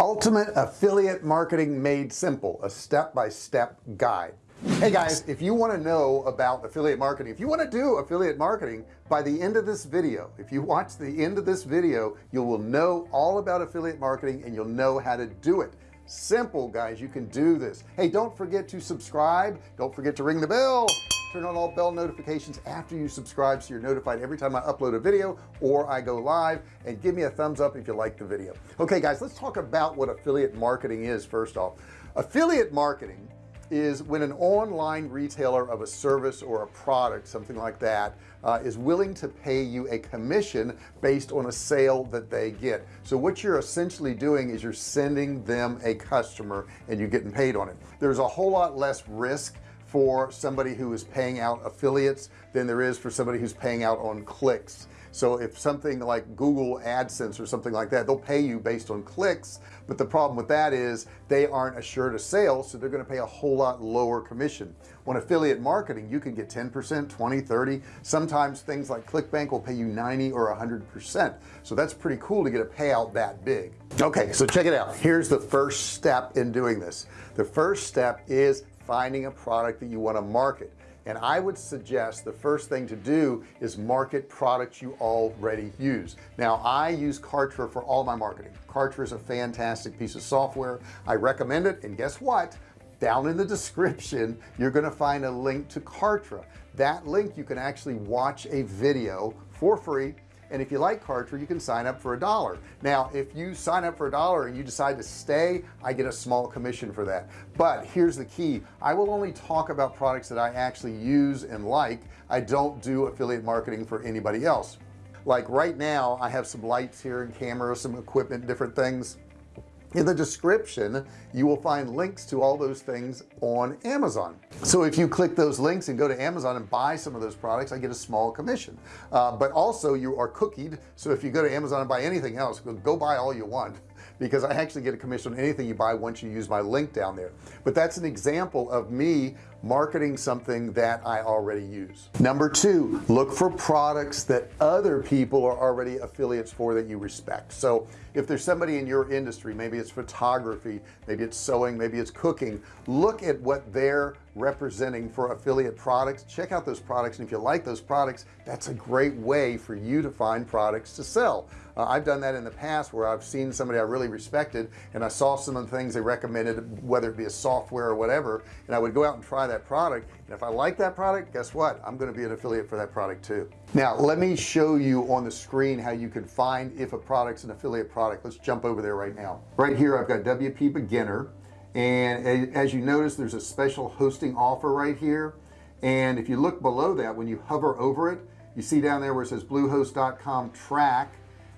ultimate affiliate marketing made simple a step-by-step -step guide. Hey guys if you want to know about affiliate marketing if you want to do affiliate marketing by the end of this video if you watch the end of this video you will know all about affiliate marketing and you'll know how to do it. Simple guys you can do this. Hey don't forget to subscribe. Don't forget to ring the bell turn on all bell notifications after you subscribe so you're notified every time I upload a video or I go live and give me a thumbs up if you like the video. Okay guys let's talk about what affiliate marketing is first off. Affiliate marketing is when an online retailer of a service or a product something like that uh, is willing to pay you a commission based on a sale that they get. So what you're essentially doing is you're sending them a customer and you're getting paid on it. There's a whole lot less risk for somebody who is paying out affiliates than there is for somebody who's paying out on clicks. So if something like Google AdSense or something like that they'll pay you based on clicks but the problem with that is they aren't assured a sale so they're going to pay a whole lot lower commission. On affiliate marketing you can get 10% 20 30 sometimes things like ClickBank will pay you 90 or 100 percent. So that's pretty cool to get a payout that big. Okay so check it out. Here's the first step in doing this. The first step is finding a product that you want to market. And I would suggest the first thing to do is market products you already use. Now I use Kartra for all my marketing. Kartra is a fantastic piece of software. I recommend it and guess what? Down in the description you're going to find a link to Kartra. That link you can actually watch a video for free and if you like Kartra you can sign up for a dollar. Now if you sign up for a dollar and you decide to stay I get a small commission for that. But here's the key. I will only talk about products that I actually use and like. I don't do affiliate marketing for anybody else. Like right now I have some lights here and cameras some equipment different things in the description you will find links to all those things on Amazon. So if you click those links and go to Amazon and buy some of those products I get a small commission. Uh, but also you are cookied. So if you go to Amazon and buy anything else go buy all you want because I actually get a commission on anything you buy once you use my link down there. But that's an example of me marketing something that I already use. Number two look for products that other people are already affiliates for that you respect. So if there's somebody in your industry maybe it's photography maybe it's sewing maybe it's cooking look at what they're representing for affiliate products. Check out those products and if you like those products that's a great way for you to find products to sell. Uh, I've done that in the past where I've seen somebody I really respected and I saw some of the things they recommended whether it be a software or whatever and I would go out and try that product and if I like that product guess what? I'm going to be an affiliate for that product too. Now let me show you on the screen how you can find if a product's an affiliate product. Let's jump over there right now. Right here I've got WP beginner and as you notice there's a special hosting offer right here. And if you look below that when you hover over it you see down there where it says bluehost.com track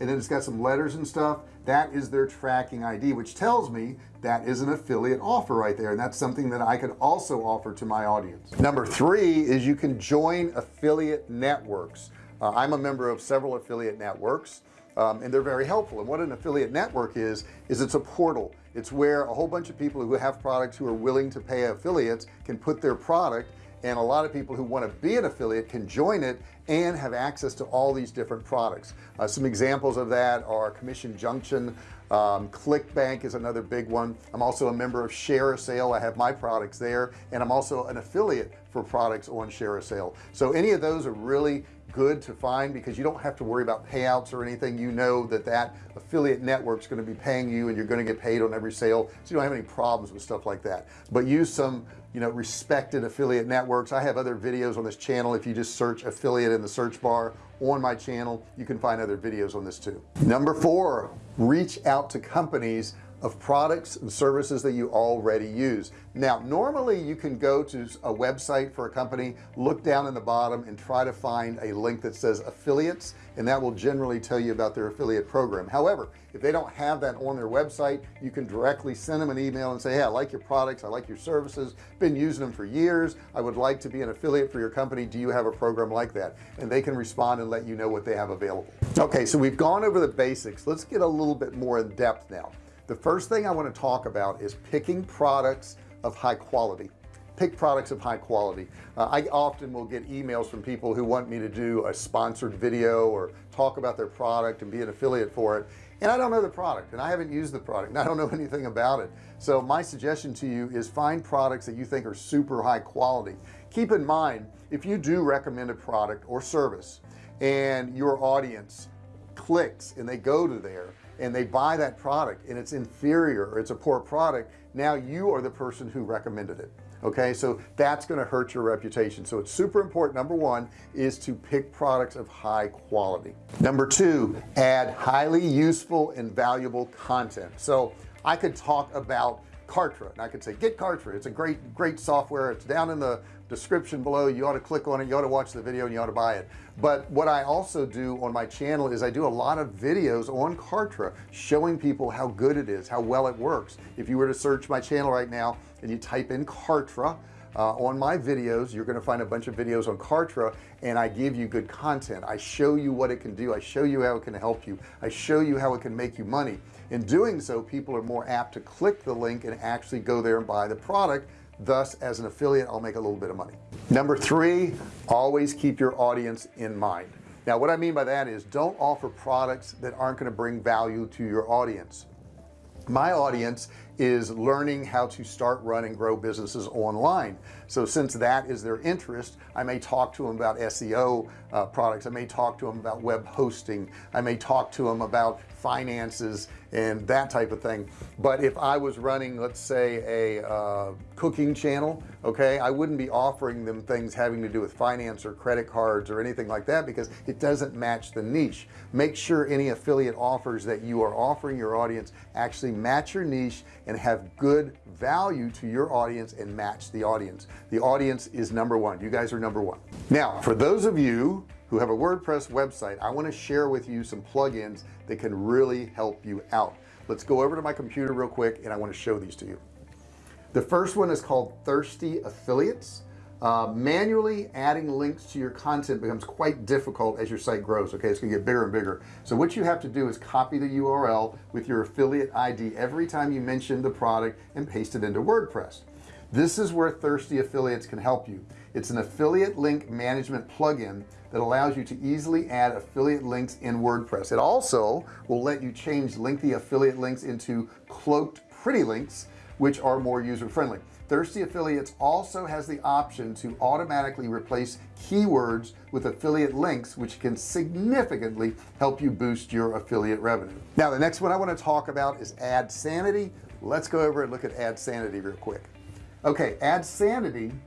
and then it's got some letters and stuff. That is their tracking ID which tells me that is an affiliate offer right there and that's something that I could also offer to my audience. Number three is you can join affiliate networks. Uh, I'm a member of several affiliate networks um, and they're very helpful. And what an affiliate network is is it's a portal. It's where a whole bunch of people who have products who are willing to pay affiliates can put their product and a lot of people who want to be an affiliate can join it and have access to all these different products. Uh, some examples of that are commission junction. Um, ClickBank is another big one. I'm also a member of ShareASale I have my products there and I'm also an affiliate for products on ShareASale so any of those are really good to find because you don't have to worry about payouts or anything. You know that that affiliate network is going to be paying you and you're going to get paid on every sale. So you don't have any problems with stuff like that. But use some you know respected affiliate networks. I have other videos on this channel. If you just search affiliate in the search bar on my channel you can find other videos on this too. Number four reach out to companies of products and services that you already use. Now normally you can go to a website for a company look down in the bottom and try to find a link that says affiliates and that will generally tell you about their affiliate program. However if they don't have that on their website you can directly send them an email and say hey I like your products I like your services been using them for years I would like to be an affiliate for your company do you have a program like that? And they can respond and let you know what they have available. Okay so we've gone over the basics. Let's get a little bit more in depth now the first thing I want to talk about is picking products of high quality. Pick products of high quality. Uh, I often will get emails from people who want me to do a sponsored video or talk about their product and be an affiliate for it and I don't know the product and I haven't used the product and I don't know anything about it. So my suggestion to you is find products that you think are super high quality. Keep in mind if you do recommend a product or service and your audience clicks and they go to there and they buy that product and it's inferior or it's a poor product now you are the person who recommended it okay? So that's going to hurt your reputation. So it's super important number one is to pick products of high quality. Number two add highly useful and valuable content. So I could talk about Kartra and I could say get Kartra. It's a great great software. It's down in the description below. You ought to click on it. You ought to watch the video and you ought to buy it. But what I also do on my channel is I do a lot of videos on Kartra showing people how good it is how well it works. If you were to search my channel right now and you type in Kartra uh, on my videos you're going to find a bunch of videos on Kartra and I give you good content. I show you what it can do. I show you how it can help you. I show you how it can make you money. In doing so people are more apt to click the link and actually go there and buy the product thus as an affiliate I'll make a little bit of money. Number three always keep your audience in mind. Now what I mean by that is don't offer products that aren't going to bring value to your audience. My audience is learning how to start run and grow businesses online. So since that is their interest I may talk to them about SEO uh, products. I may talk to them about web hosting. I may talk to them about finances and that type of thing. But if I was running let's say a uh, cooking channel okay I wouldn't be offering them things having to do with finance or credit cards or anything like that because it doesn't match the niche. Make sure any affiliate offers that you are offering your audience actually match your niche and have good value to your audience and match the audience. The audience is number one. You guys are number one. Now for those of you who have a WordPress website I want to share with you some plugins that can really help you out. Let's go over to my computer real quick and I want to show these to you. The first one is called thirsty affiliates. Uh, manually adding links to your content becomes quite difficult as your site grows okay? It's gonna get bigger and bigger. So what you have to do is copy the URL with your affiliate ID every time you mention the product and paste it into WordPress. This is where thirsty affiliates can help you it's an affiliate link management plugin that allows you to easily add affiliate links in WordPress. It also will let you change lengthy affiliate links into cloaked pretty links which are more user-friendly. Thirsty affiliates also has the option to automatically replace keywords with affiliate links which can significantly help you boost your affiliate revenue. Now the next one I want to talk about is AdSanity. Let's go over and look at AdSanity real quick. Okay AdSanity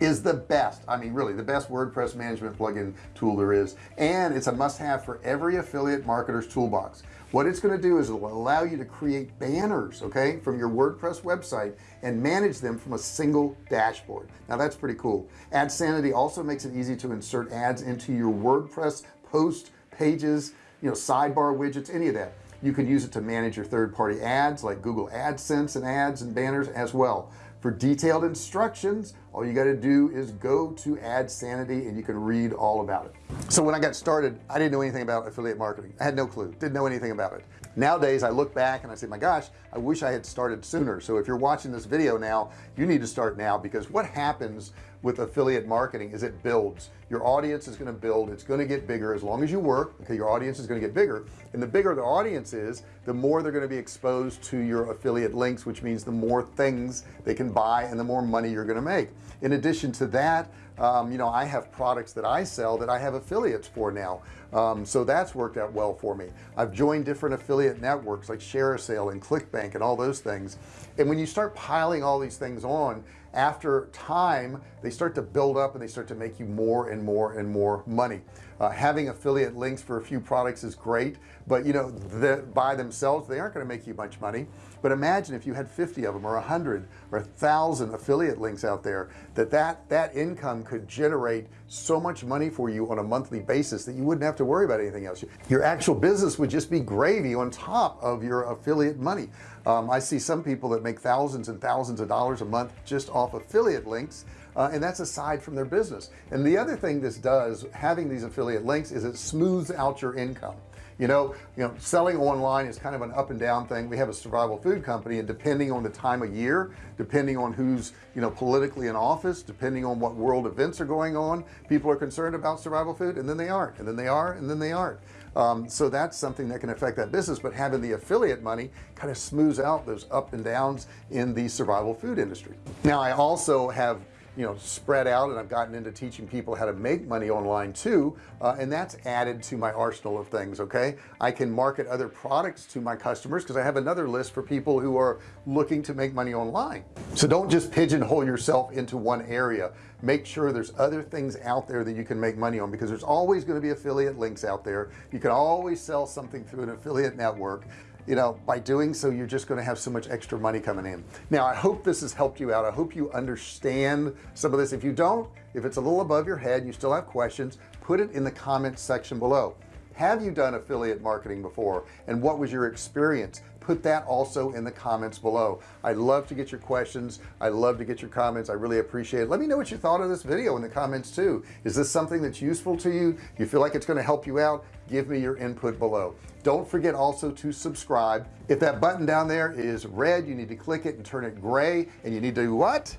is the best I mean really the best WordPress management plugin tool there is. And it's a must-have for every affiliate marketer's toolbox. What it's going to do is it will allow you to create banners okay from your WordPress website and manage them from a single dashboard. Now that's pretty cool. AdSanity also makes it easy to insert ads into your WordPress post pages you know sidebar widgets any of that. You can use it to manage your third-party ads like Google AdSense and ads and banners as well for detailed instructions all you got to do is go to AdSanity and you can read all about it. So when I got started I didn't know anything about affiliate marketing. I had no clue didn't know anything about it nowadays I look back and I say my gosh I wish I had started sooner. So if you're watching this video now you need to start now because what happens with affiliate marketing is it builds. Your audience is going to build it's going to get bigger as long as you work okay your audience is going to get bigger. And the bigger the audience is the more they're going to be exposed to your affiliate links which means the more things they can buy and the more money you're going to make. In addition to that um, you know I have products that I sell that I have affiliates for now um, so that's worked out well for me. I've joined different affiliate networks like ShareASale and ClickBank and all those things. And when you start piling all these things on after time they start to build up and they start to make you more and more and more money. Uh, having affiliate links for a few products is great but you know the, by themselves they aren't going to make you much money. But imagine if you had 50 of them or a hundred or a thousand affiliate links out there that that that income could generate so much money for you on a monthly basis that you wouldn't have to worry about anything else. Your actual business would just be gravy on top of your affiliate money. Um, I see some people that make thousands and thousands of dollars a month just off affiliate links uh, and that's aside from their business. And the other thing this does having these affiliate links is it smooths out your income. You know you know selling online is kind of an up and down thing. We have a survival food company and depending on the time of year depending on who's you know politically in office depending on what world events are going on people are concerned about survival food and then they aren't and then they are and then they aren't um, so that's something that can affect that business but having the affiliate money kind of smooths out those up and downs in the survival food industry. Now I also have you know spread out and I've gotten into teaching people how to make money online too uh, and that's added to my arsenal of things okay? I can market other products to my customers because I have another list for people who are looking to make money online. So don't just pigeonhole yourself into one area. Make sure there's other things out there that you can make money on because there's always going to be affiliate links out there. You can always sell something through an affiliate network you know by doing so you're just going to have so much extra money coming in. Now I hope this has helped you out. I hope you understand some of this. If you don't if it's a little above your head you still have questions put it in the comments section below have you done affiliate marketing before? And what was your experience? Put that also in the comments below. I love to get your questions. I love to get your comments. I really appreciate it. Let me know what you thought of this video in the comments too. Is this something that's useful to you? You feel like it's going to help you out? Give me your input below. Don't forget also to subscribe. If that button down there is red you need to click it and turn it gray and you need to what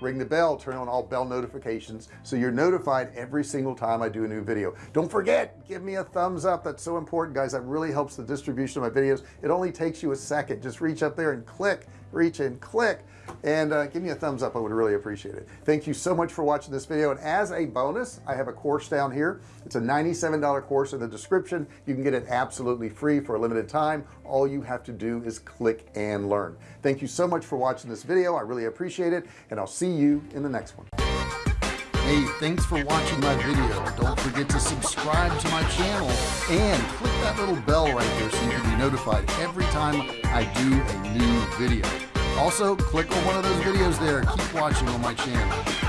ring the bell turn on all bell notifications so you're notified every single time I do a new video. Don't forget give me a thumbs up that's so important guys that really helps the distribution of my videos. It only takes you a second just reach up there and click reach and click and uh, give me a thumbs up I would really appreciate it. Thank you so much for watching this video and as a bonus I have a course down here. It's a $97 course in the description. You can get it absolutely free for a limited time. All you have to do is click and learn. Thank you so much for watching this video I really appreciate it and I'll see you in the next one Hey, thanks for watching my video. Don't forget to subscribe to my channel and click that little bell right there so you can be notified every time I do a new video. Also, click on one of those videos there. Keep watching on my channel.